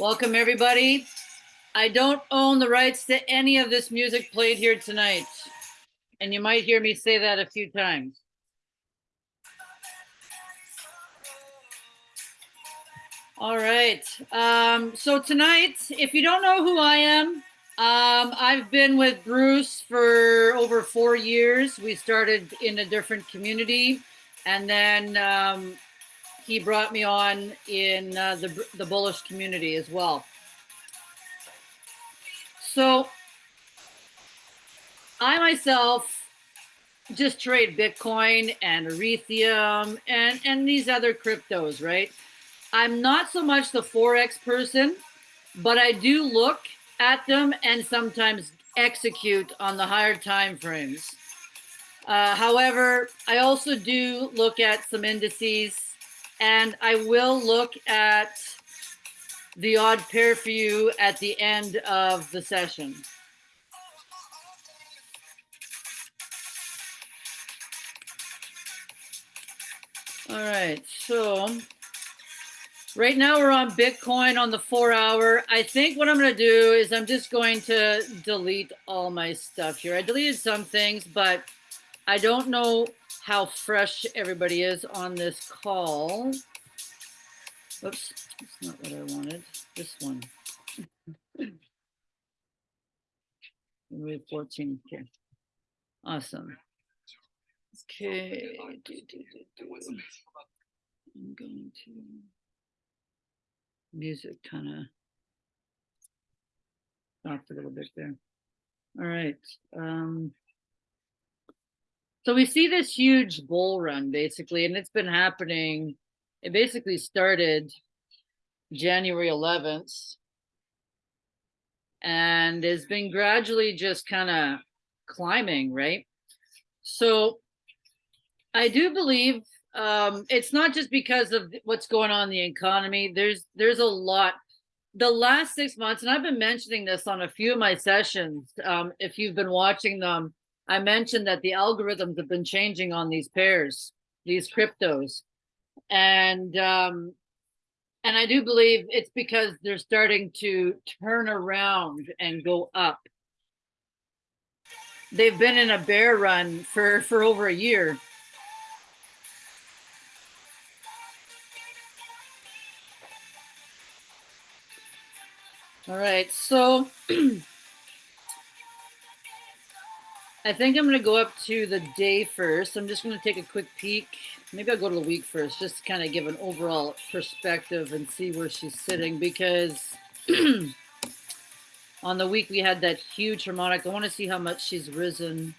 Welcome, everybody. I don't own the rights to any of this music played here tonight. And you might hear me say that a few times. All right. Um, so tonight, if you don't know who I am, um, I've been with Bruce for over four years. We started in a different community, and then um, he brought me on in uh, the, the bullish community as well. So I myself just trade Bitcoin and Ethereum and, and these other cryptos, right? I'm not so much the Forex person, but I do look at them and sometimes execute on the higher time frames. Uh, however, I also do look at some indices and I will look at the odd pair for you at the end of the session. All right, so right now we're on Bitcoin on the four hour. I think what I'm gonna do is I'm just going to delete all my stuff here. I deleted some things, but I don't know how fresh everybody is on this call. Oops, that's not what I wanted. This one. Remove 14. Okay. Awesome. Okay. I'm going to music kind of stopped a little bit there. All right. Um, so we see this huge bull run basically, and it's been happening. It basically started January 11th and has been gradually just kind of climbing, right? So I do believe um, it's not just because of what's going on in the economy. There's there's a lot. The last six months, and I've been mentioning this on a few of my sessions. Um, if you've been watching them, I mentioned that the algorithms have been changing on these pairs, these cryptos. And um, and I do believe it's because they're starting to turn around and go up. They've been in a bear run for, for over a year. All right, so I think I'm going to go up to the day first. I'm just going to take a quick peek. Maybe I'll go to the week first, just to kind of give an overall perspective and see where she's sitting because on the week we had that huge harmonic. I want to see how much she's risen.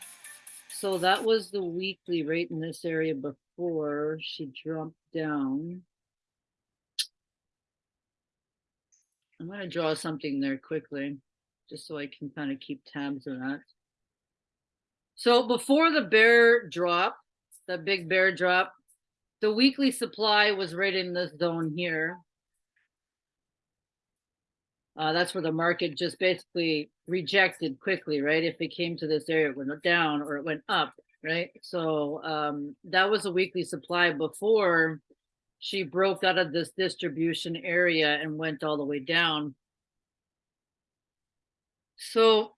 So that was the weekly rate in this area before she dropped down. I'm going to draw something there quickly just so I can kind of keep tabs of that. So before the bear drop, the big bear drop, the weekly supply was right in this zone here. Uh, that's where the market just basically rejected quickly, right? If it came to this area, it went down or it went up, right? So um, that was a weekly supply before she broke out of this distribution area and went all the way down. So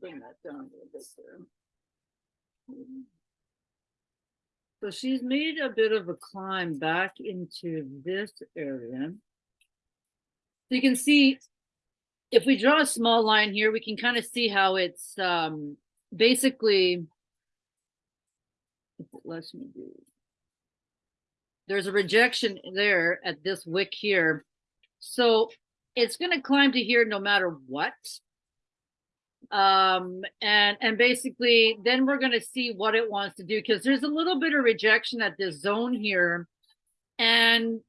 bring that down a little bit there. So she's made a bit of a climb back into this area. So you can see, if we draw a small line here, we can kind of see how it's um, basically, lets me do, there's a rejection there at this wick here. So it's going to climb to here no matter what um and and basically then we're going to see what it wants to do because there's a little bit of rejection at this zone here. And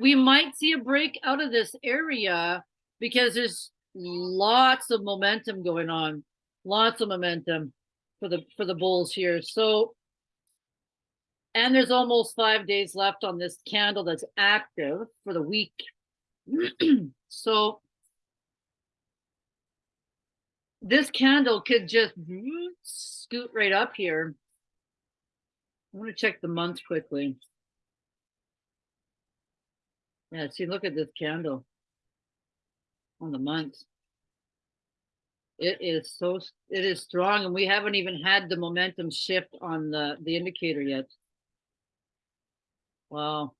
we might see a break out of this area because there's lots of momentum going on lots of momentum for the for the bulls here. So and there's almost five days left on this candle that's active for the week. So this candle could just mm-hmm. scoot right up here I'm gonna check the month quickly. Yeah, see, look at this candle. On the month. It is so, it is strong and we haven't even had the momentum shift on the, the indicator yet. Wow.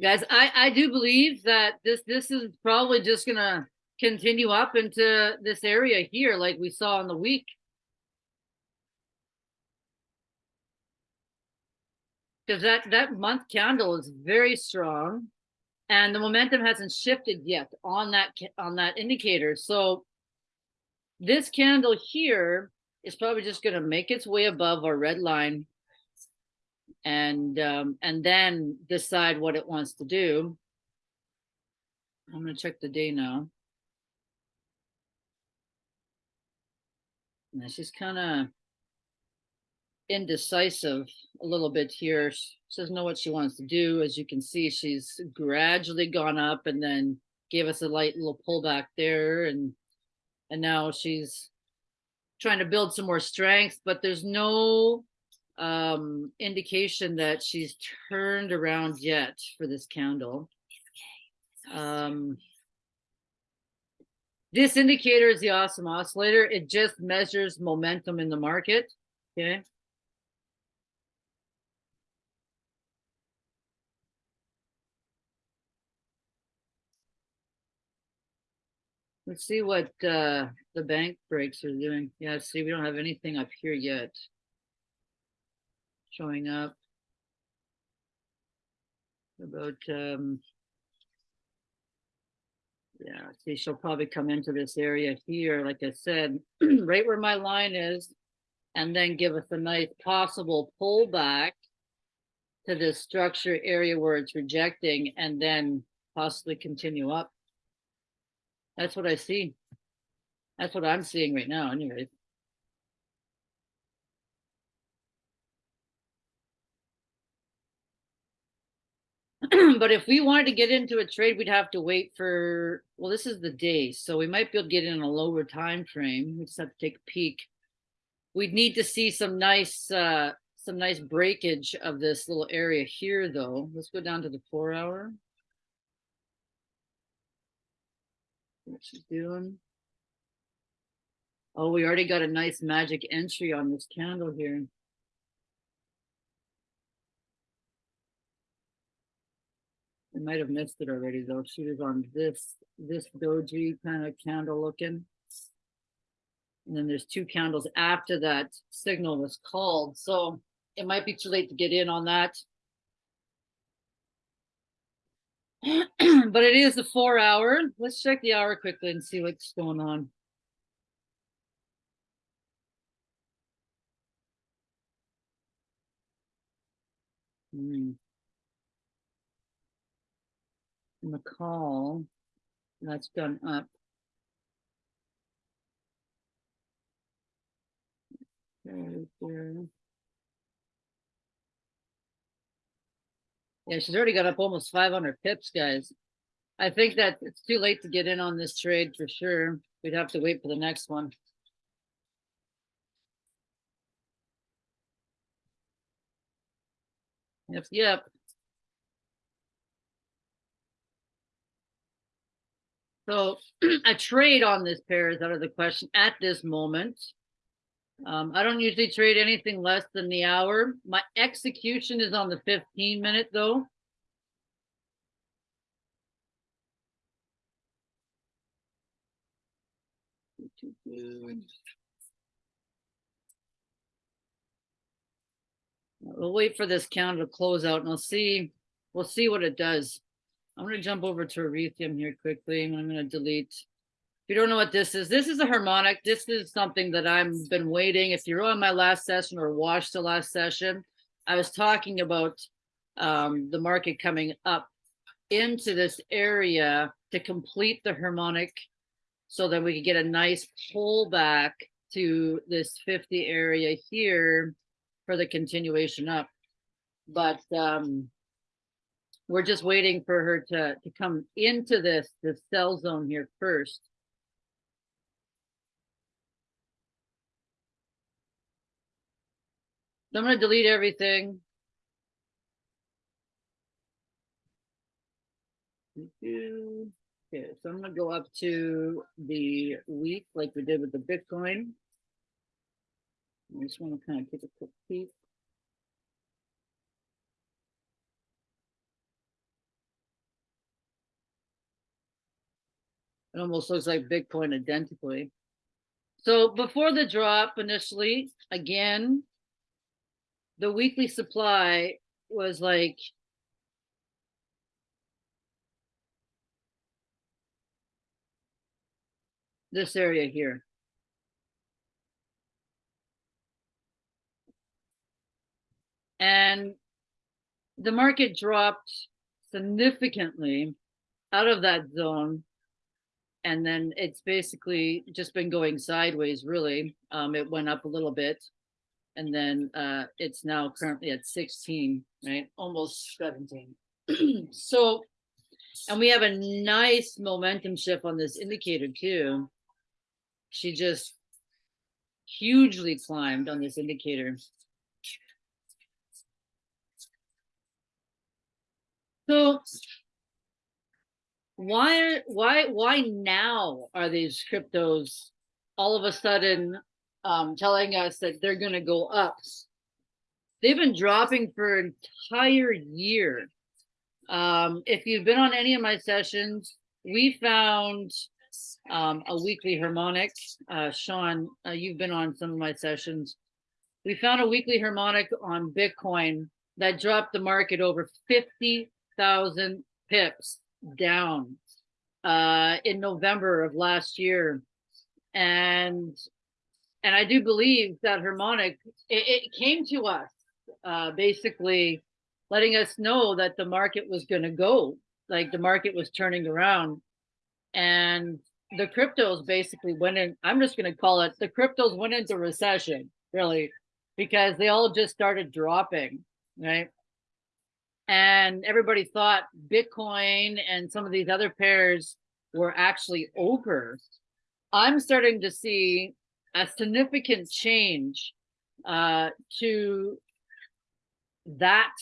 Guys, I, I do believe that this, this is probably just gonna continue up into this area here like we saw in the week. Cause that, that month candle is very strong. And the momentum hasn't shifted yet on that, on that indicator, so. This candle here is probably just gonna make its way above our red line. And, um, and then decide what it wants to do. I'm gonna check the day now. And she's kinda indecisive a little bit here. She doesn't know what she wants to do. As you can see, she's gradually gone up and then gave us a light little pullback there and and now she's trying to build some more strength, but there's no um indication that she's turned around yet for this candle. Um this indicator is the awesome oscillator. It just measures momentum in the market. Okay. Let's see what uh the bank breaks are doing. Yeah, see, we don't have anything up here yet. Showing up. About um. Yeah, see, she'll probably come into this area here, like I said, right where my line is. And then give us a nice possible pullback. To this structure area where it's rejecting and then possibly continue up. That's what I see. That's what I'm seeing right now anyways. But if we wanted to get into a trade, we'd have to wait for, well, this is the day, so we might be able to get in a lower time frame. We just have to take a peek. We'd need to see some nice, uh, some nice breakage of this little area here, though. Let's go down to the four hour. What she's doing. Oh, we already got a nice magic entry on this candle here. I might have missed it already though. She was on this, this doji kind of candle looking. And then there's two candles after that signal was called, so it might be too late to get in on that. But it is a four hour. Let's check the hour quickly and see what's going on. Hmm. And the call, that's done up. Yeah, she's already got up almost five hundred pips, guys. I think that it's too late to get in on this trade for sure. We'd have to wait for the next one. Yep, yep. So a trade on this pair is out of the question at this moment. Um, I don't usually trade anything less than the hour. My execution is on the fifteen minute though. We'll wait for this candle to close out and we'll see, we'll see what it does. I'm gonna jump over to Ethereum here quickly and I'm gonna delete. If you don't know what this is, this is a harmonic. This is something that I've been waiting. If you're on my last session or watched the last session, I was talking about um, the market coming up into this area to complete the harmonic so that we could get a nice pullback to this 50 area here for the continuation up. But um, we're just waiting for her to, to come into this, this sell zone here first. So I'm going to delete everything. Okay, so I'm going to go up to the week like we did with the Bitcoin. I just want to kind of keep a quick peek. It almost looks like Bitcoin identically. So before the drop initially, again, the weekly supply was like this area here. And the market dropped significantly out of that zone. And then it's basically just been going sideways, really. Um, it went up a little bit. And then uh, it's now currently at 16, right? Almost 17. so, and we have a nice momentum shift on this indicator too. She just hugely climbed on this indicator. So why why why now are these cryptos all of a sudden um, telling us that they're going to go up? They've been dropping for an entire year. Um, if you've been on any of my sessions, we found um, a weekly harmonic. Uh, Sean, uh, you've been on some of my sessions. We found a weekly harmonic on Bitcoin that dropped the market over 50,000 pips down uh, in November of last year. And and I do believe that harmonic, it, it came to us uh, basically letting us know that the market was going to go, like the market was turning around. And the cryptos basically went in, I'm just going to call it the cryptos went into recession, really, because they all just started dropping, right? And everybody thought Bitcoin and some of these other pairs were actually over. I'm starting to see a significant change uh, to that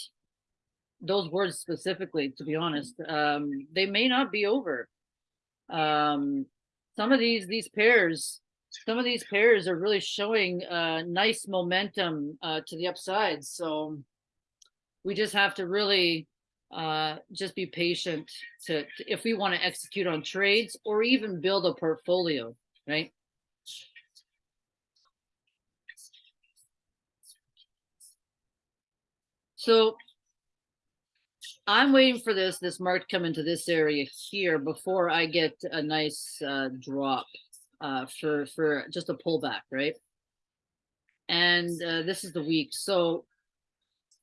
those words specifically to be honest. Um they may not be over. Um some of these these pairs some of these pairs are really showing uh nice momentum uh to the upside. So we just have to really uh just be patient to, to if we want to execute on trades or even build a portfolio right so I'm waiting for this this mark to come into this area here before I get a nice uh, drop uh, for for just a pullback, right? And uh, this is the week, so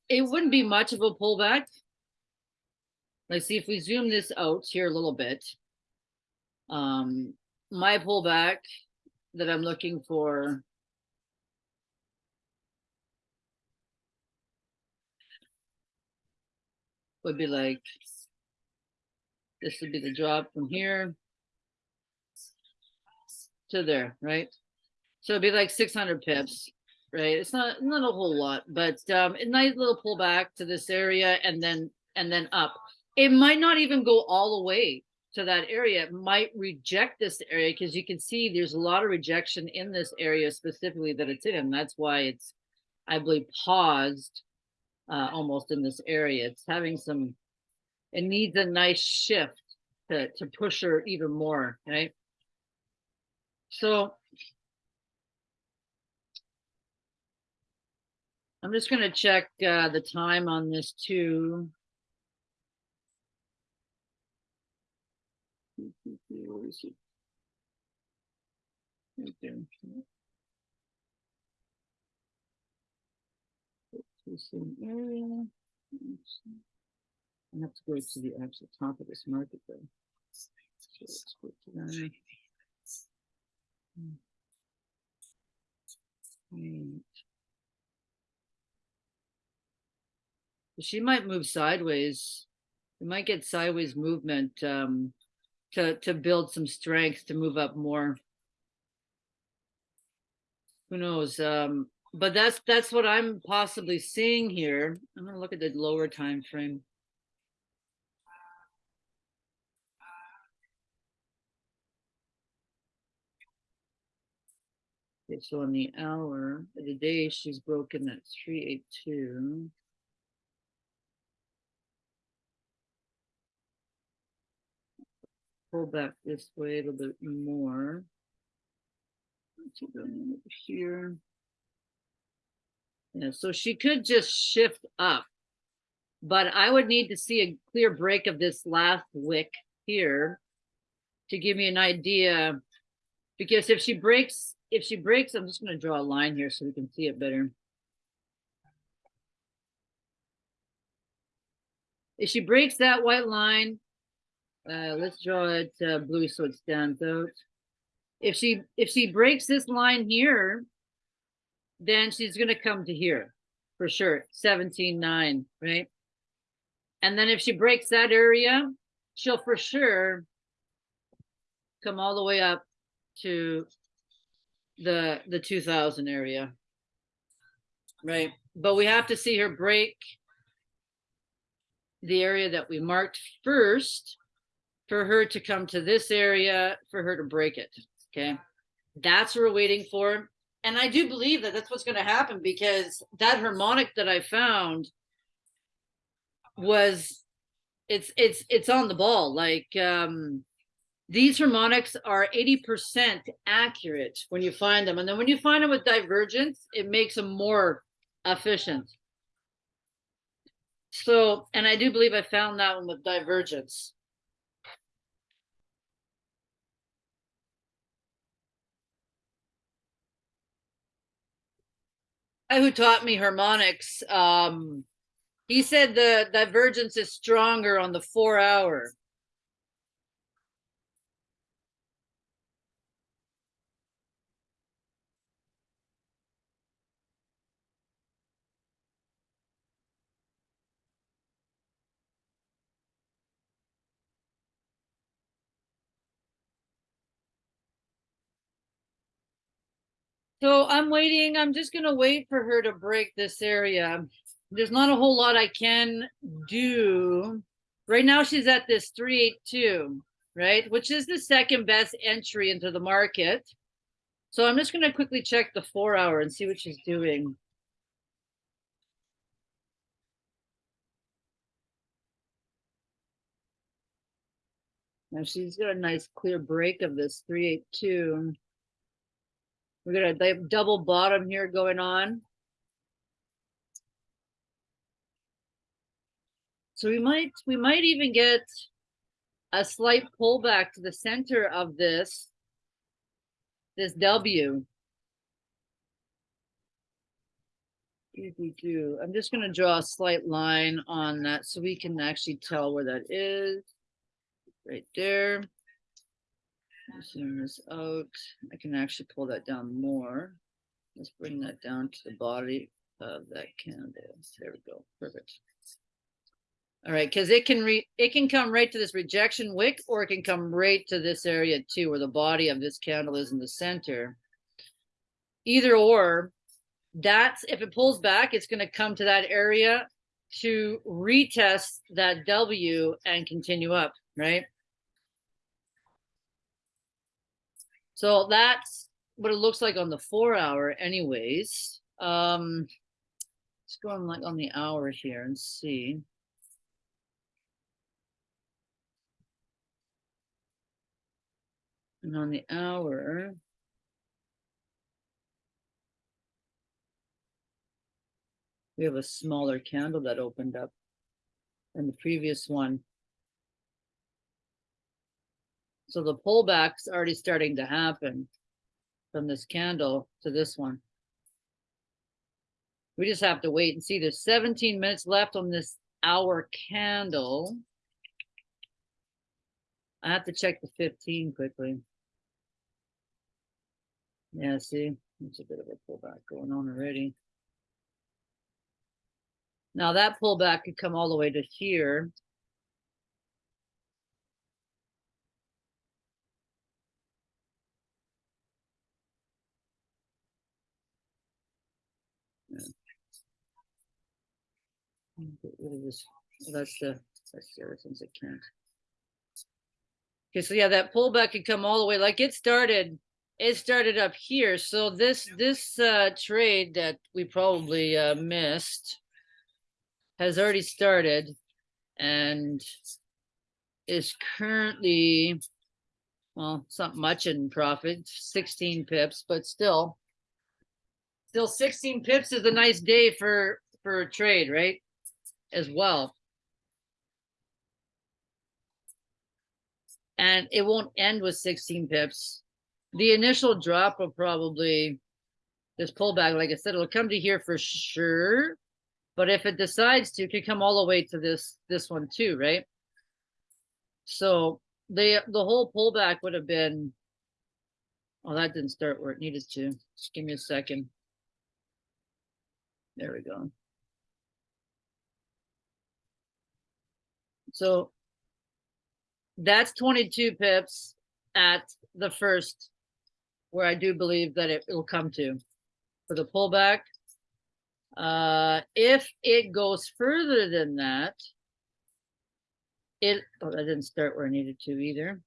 it wouldn't be much of a pullback. Let's see if we zoom this out here a little bit. Um, my pullback that I'm looking for would be like, this would be the drop from here to there, right? So it'd be like 600 pips, right? It's not not a whole lot, but um, a nice little pullback to this area and then and then up. It might not even go all the way to that area. It might reject this area because you can see there's a lot of rejection in this area specifically that it's in. That's why it's, I believe, paused uh, almost in this area. It's having some, it needs a nice shift to, to push her even more, right? So I'm just going to check uh, the time on this too. the same area. I have to go to the actual top of this market though. So. she might move sideways. We might get sideways movement um, to to build some strength to move up more. Who knows? Um, but that's that's what I'm possibly seeing here. I'm gonna look at the lower time frame. Okay, so on the hour of the day, she's broken at 382. Pull back this way a little bit more. Over here. Yeah, so she could just shift up. But I would need to see a clear break of this last wick here to give me an idea. Because if she breaks, if she breaks, I'm just going to draw a line here so we can see it better. If she breaks that white line, uh, let's draw it uh, blue so it stands out. If she if she breaks this line here, then she's going to come to here for sure. 17.9, right? And then if she breaks that area, she'll for sure come all the way up to the the 2000 area. Right? But we have to see her break the area that we marked first for her to come to this area for her to break it. Okay. That's what we're waiting for. And I do believe that that's what's going to happen because that harmonic that I found was it's it's it's on the ball like um these harmonics are 80% accurate when you find them and then when you find them with divergence it makes them more efficient so and i do believe i found that one with divergence who taught me harmonics um he said the divergence is stronger on the four hour So I'm waiting. I'm just going to wait for her to break this area. There's not a whole lot I can do. Right now she's at this 382, right? Which is the second best entry into the market. So I'm just going to quickly check the four hour and see what she's doing. Now she's got a nice clear break of this 382. We're gonna have double bottom here going on. So we might we might even get a slight pullback to the center of this this W. I'm just going to draw a slight line on that so we can actually tell where that is. Right there. Zoom this out. I can actually pull that down more. Let's bring that down to the body of that candle. There we go. Perfect. All right, because it can re it can come right to this rejection wick, or it can come right to this area too, where the body of this candle is in the center. Either or, that's if it pulls back, it's going to come to that area to retest that W and continue up, right? So that's what it looks like on the four hour anyways. Um, let's go on like on the hour here and see. And on the hour, we have a smaller candle that opened up than the previous one. So the pullback's already starting to happen from this candle to this one. We just have to wait and see. There's 17 minutes left on this hour candle. I have to check the 15 quickly. Yeah, see, it's a bit of a pullback going on already. Now that pullback could come all the way to here. Get rid of well, That's the, that's the other things that can't. Okay, so yeah, that pullback could come all the way, like it started, it started up here. So this, this, uh, trade that we probably, uh, missed has already started and is currently, well, it's not much in profit, sixteen pips, but still. Still sixteen pips is a nice day for, for a trade, right? As well. And it won't end with sixteen pips. The initial drop will probably, this pullback, like I said, it'll come to here for sure. But if it decides to, it could come all the way to this, this one too, right? So the, the whole pullback would have been. Oh, that didn't start where it needed to. Just give me a second. There we go. So that's twenty-two pips at the first, where I do believe that it will come to for the pullback. Uh, if it goes further than that, it, oh, that didn't start where I needed to either.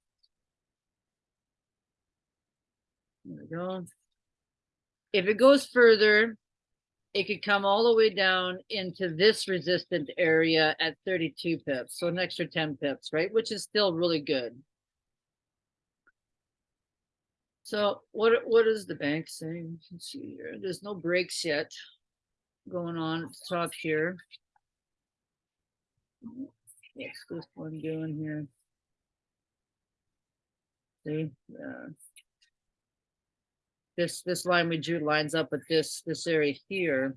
There we go. If it goes further, it could come all the way down into this resistant area at thirty-two pips, so an extra ten pips, right? Which is still really good. So what, what is the bank saying? Let's see here. There's no breaks yet going on at the top here. What's this one doing here? See, uh. This, this line we drew lines up with this, this area here.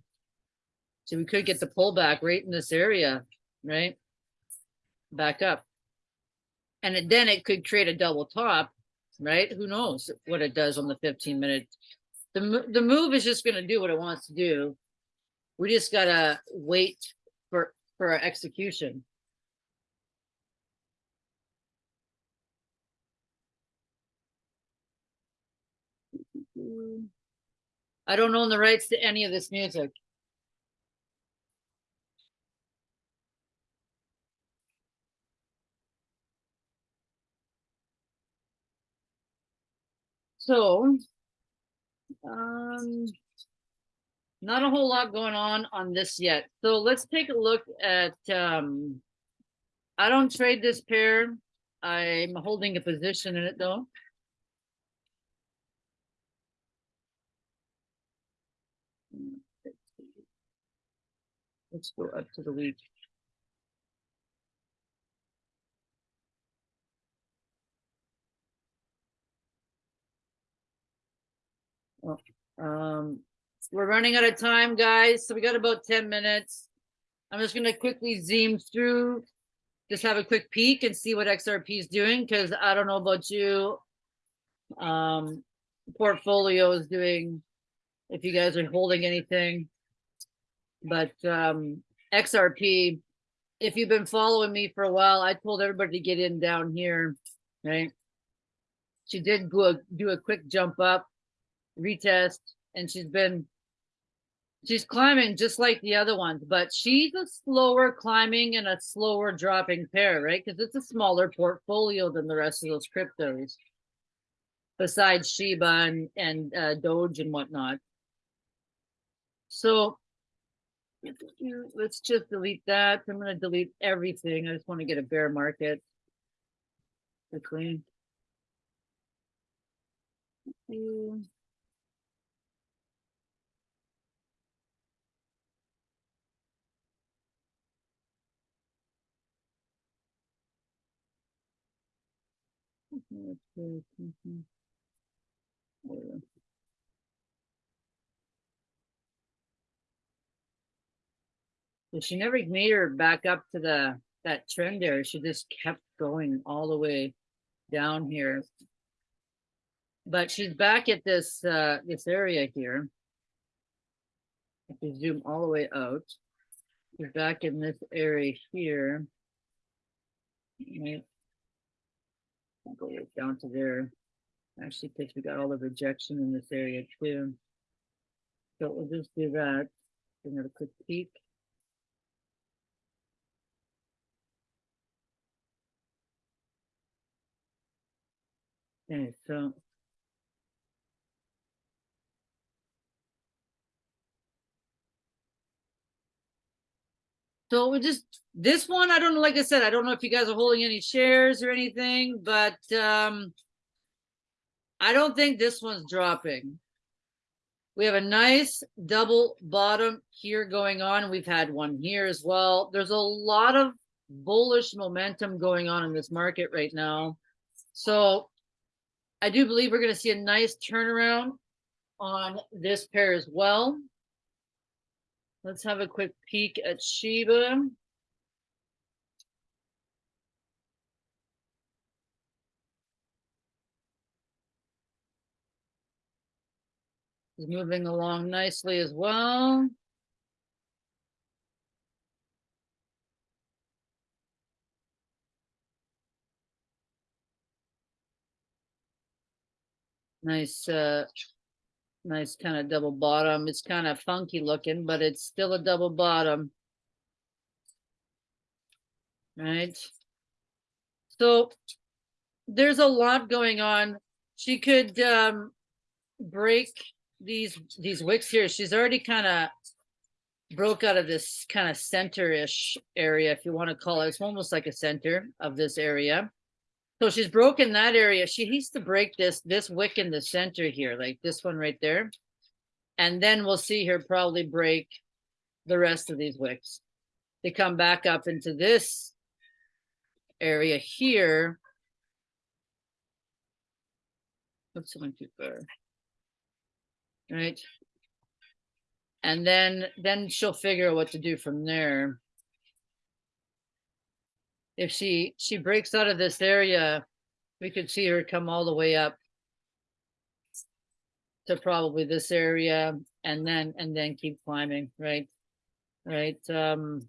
So we could get the pullback right in this area, right? Back up. And then it could create a double top, right? Who knows what it does on the fifteen minute. The, the move is just gonna do what it wants to do. We just gotta wait for, for our execution. I don't own the rights to any of this music. So, um, not a whole lot going on on this yet. So let's take a look at, um, I don't trade this pair. I'm holding a position in it though. Let's go up to the week. Well, Um, we're running out of time, guys, so we got about ten minutes. I'm just gonna quickly zoom through, just have a quick peek and see what XRP is doing, because I don't know about you. Um, portfolio is doing, if you guys are holding anything. But um XRP, if you've been following me for a while, I told everybody to get in down here, right? She did go a- do a quick jump up, retest, and she's been she's climbing just like the other ones, but she's a slower climbing and a slower dropping pair, right? Because it's a smaller portfolio than the rest of those cryptos. Besides Shiba and, and uh, Doge and whatnot. So let's just delete that. I'm gonna delete everything. I just want to get a bear market. Quickly. Okay, she never made her back up to the, that trend there. She just kept going all the way down here. But she's back at this, uh, this area here. If you zoom all the way out, she's back in this area here. Right. Go down to there. Actually, because we got all the rejection in this area too. So we'll just do that. Another quick peek. Okay, so. So we just, this one, I don't know, like I said, I don't know if you guys are holding any shares or anything, but, um. I don't think this one's dropping. We have a nice double bottom here going on. We've had one here as well. There's a lot of bullish momentum going on in this market right now. So I do believe we're going to see a nice turnaround on this pair as well. Let's have a quick peek at Shiba. Is moving along nicely as well. Nice, uh, nice kind of double bottom. It's kind of funky looking, but it's still a double bottom. Right? So there's a lot going on. She could um break these these wicks here. She's already kind of broke out of this kind of center-ish area, if you want to call it. It's almost like a center of this area. So she's broken that area. She needs to break this, this wick in the center here, like this one right there. And then we'll see her probably break the rest of these wicks. They come back up into this area here. Oops, I too far. Right. And then, then she'll figure out what to do from there if she she breaks out of this area, we could see her come all the way up to probably this area and then and then keep climbing, right? Right. Um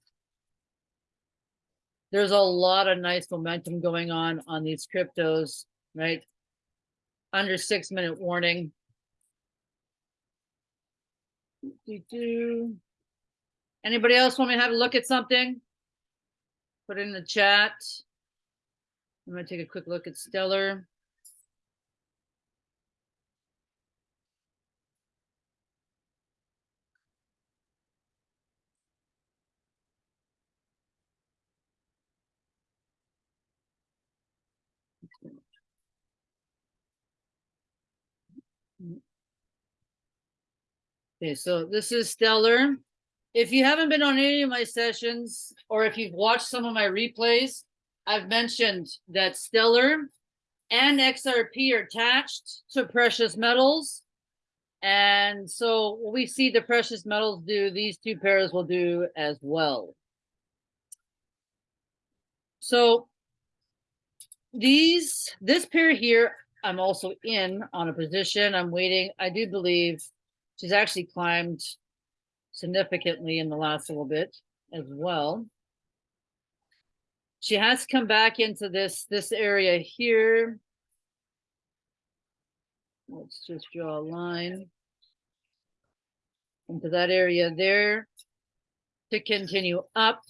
there's a lot of nice momentum going on on these cryptos, right? Under six minute warning. Do. Anybody else want me to have a look at something? Put it in the chat. I'm gonna take a quick look at Stellar. Okay, so this is Stellar. If you haven't been on any of my sessions, or if you've watched some of my replays, I've mentioned that Stellar and XRP are attached to precious metals. And so we see the precious metals do, these two pairs will do as well. So these, this pair here, I'm also in on a position. I'm waiting. I do believe she's actually climbed significantly in the last little bit as well. She has come back into this this area here. Let's just draw a line into that area there to continue up.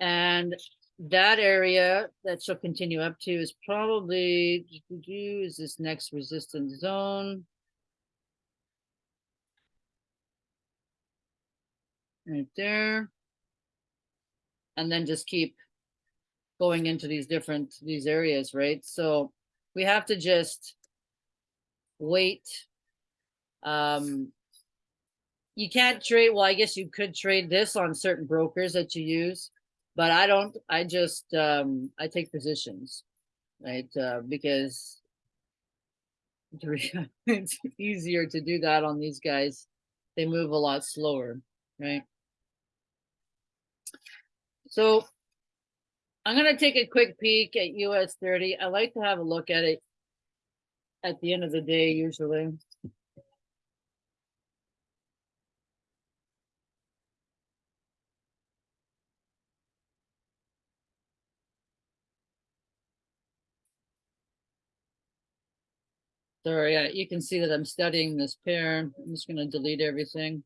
And that area that she'll continue up to is probably is this next resistance zone. Right there. And then just keep going into these different, these areas, right? So we have to just wait. Um, you can't trade, well, I guess you could trade this on certain brokers that you use, but I don't, I just, um, I take positions, right? Uh, because it's easier to do that on these guys. They move a lot slower, right? So I'm going to take a quick peek at US 30. I like to have a look at it at the end of the day, usually. Sorry, you can see that I'm studying this pair. I'm just going to delete everything.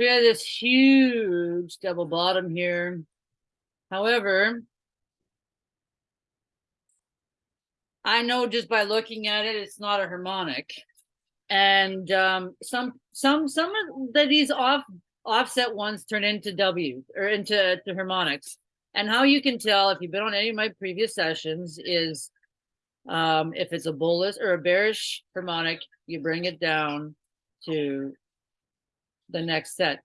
We have this huge double bottom here. However, I know just by looking at it, it's not a harmonic. And um, some some some of these off offset ones turn into W or into to harmonics. And how you can tell if you've been on any of my previous sessions is um, if it's a bullish or a bearish harmonic, you bring it down to the next set.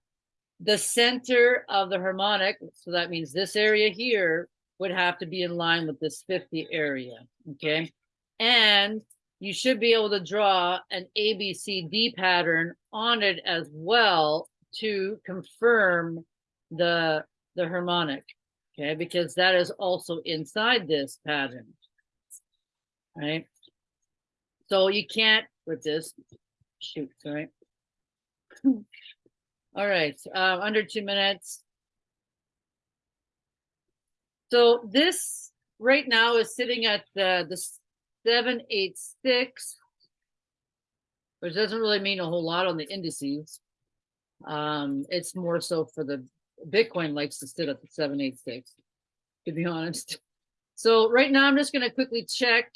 The center of the harmonic, so that means this area here would have to be in line with this 50 area, okay? And you should be able to draw an ABCD pattern on it as well to confirm the, the harmonic, okay? Because that is also inside this pattern, right? So you can't with this, shoot, sorry. All right, uh, under two minutes. So this right now is sitting at the, the seven, eight, six, which doesn't really mean a whole lot on the indices. Um, it's more so for the Bitcoin likes to sit at the seven, eight, six, to be honest. So right now I'm just gonna quickly check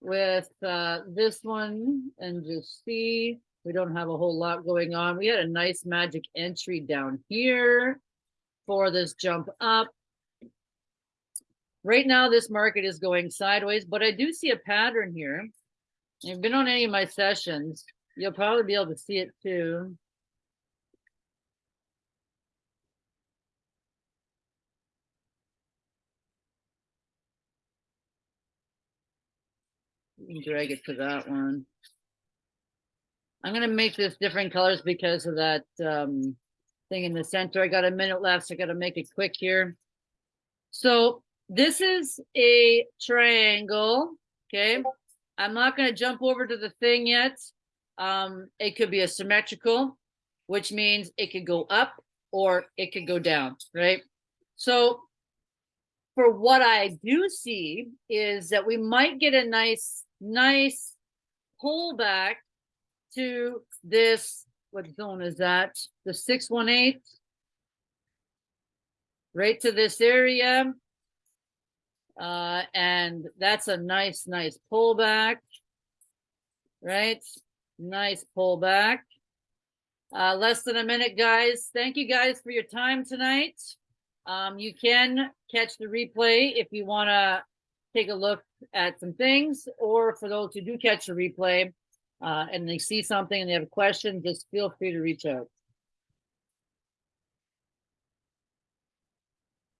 with uh, this one and just see. We don't have a whole lot going on. We had a nice magic entry down here for this jump up. Right now, this market is going sideways, but I do see a pattern here. If you've been on any of my sessions, you'll probably be able to see it too. Drag it to that one. I'm gonna make this different colors because of that um, thing in the center. I got a minute left, so I gotta make it quick here. So this is a triangle, okay? I'm not gonna jump over to the thing yet. Um, it could be a symmetrical, which means it could go up or it could go down, right? So for what I do see is that we might get a nice, nice pullback to this, what zone is that? The 618? Right to this area. Uh, and that's a nice, nice pullback. Right? Nice pullback. Uh, less than a minute, guys. Thank you guys for your time tonight. Um, you can catch the replay if you want to take a look at some things, or for those who do catch the replay, uh, and they see something and they have a question, just feel free to reach out.